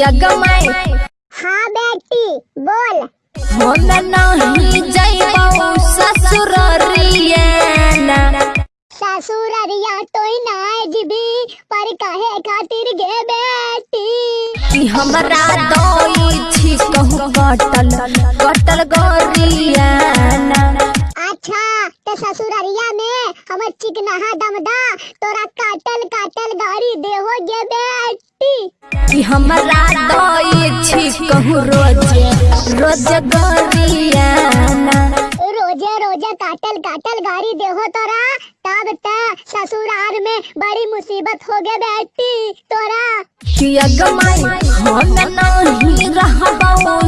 कि अगमाई हाँ बेटी बोल। हम नहीं जइबो ससुररिया ससुर अरिया तो ना जीबी पर काहे खातिर गे बेटी? कि हमरा दई छी कहूँ कटल कटल गरिया अच्छा तो ससुररिया में हमर चिकनाहा दमदा तोरा काटल काटल गाड़ी देहो गे बेटी। कि हमरा दई छी कहूँ रोज रोज गरिया रोज़े रोज़े काटल काटल गाड़ी देहो तोरा। तब त ससुराल में बड़ी मुसीबत हो गे बेटी तोरा। कि अगमाई हम नहीं रहबो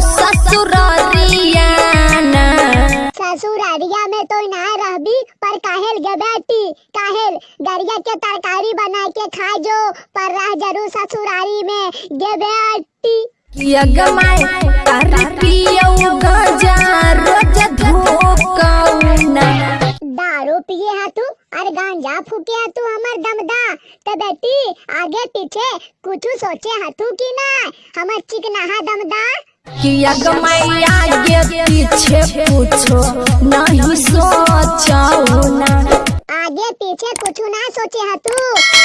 ससुरारिया में तो ना रहबी पर काहेल गे बेटी काहेल। गरिया के तरकारी बना के खा जो पर रह ज़रूर ससुरारी में गे बेटी कि अगमाई तारी पियौ गजा रोज धोकौना दारू पिए है तू और गांजा फूके है तू हमर दमदा। तो बेटी आगे पीछे कुछ सोचे है तू की ना हमर चिकनाहा दमदा। कि अगमाई आगे पीछे पूछो नहीं सोचो। कुछ ना सोचे है तू।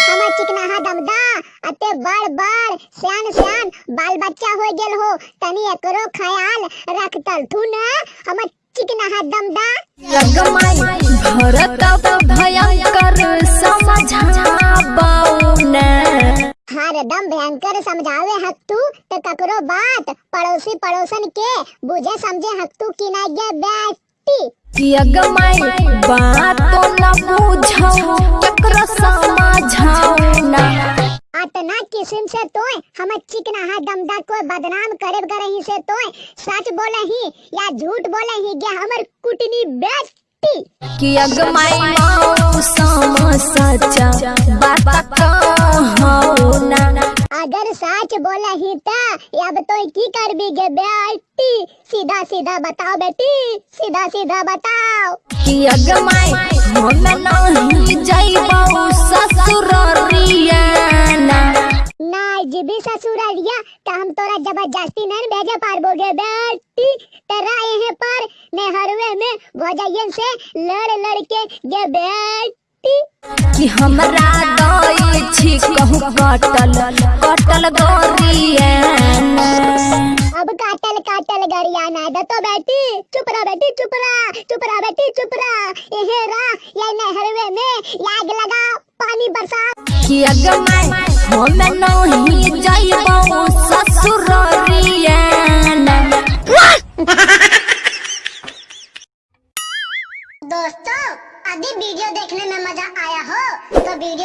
हमर चिकनाहा दमदा अते बड़ बड़ सियान सियान बाल बच्चा हो गेल हो। तनी एकरो ख्याल रखतल तू ना हमर चिकनाहा दमदा। अगमाई भरत भयंकर समझाबौ ना। हरदम भयंकर समझावे हक तू तो ककरो बात पड़ोसी पड़ोसन के बुझे समझे हक तू की ना गे बेटी कि अगमाई बात तो न बुझाओ केकरो समझाओ ना। अतना किस्म से तोय हम चिकना हा दमदा को बदनाम करे करही से तोय सच बोले ही या झूठ बोले ही गे हमर कुटनी बेटी कि अगमाई मौसम सचा। बोले ही ता अब तो की करबी गे बेटी सीधा सीधा बताओ बेटी। सीधा सीधा बताओ। कि अगमाई हम नहीं जइबौ ससुररिया ना जीबी ससुररिया त हम तोरा ज़बरदस्ती नहीं भेजे पारबो गे बेटी तेरा यहीं पर नेहरवे में भोजयन से लड़ लड़ के गे बेटी कि हमरा दई छी कहूँ कटल कटल गरिया ना अब काटल काटल गरिया ना दे तो बेटी चुप रह बेटी चुप रह चुप रह बेटी चुप रह। यहीं रह ये नेहरवे में लाग लगा पानी बरसा कि अगमाई हम नहीं जइबौ ससुररिया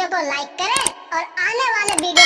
वीडियो को लाइक करें और आने वाले वीडियो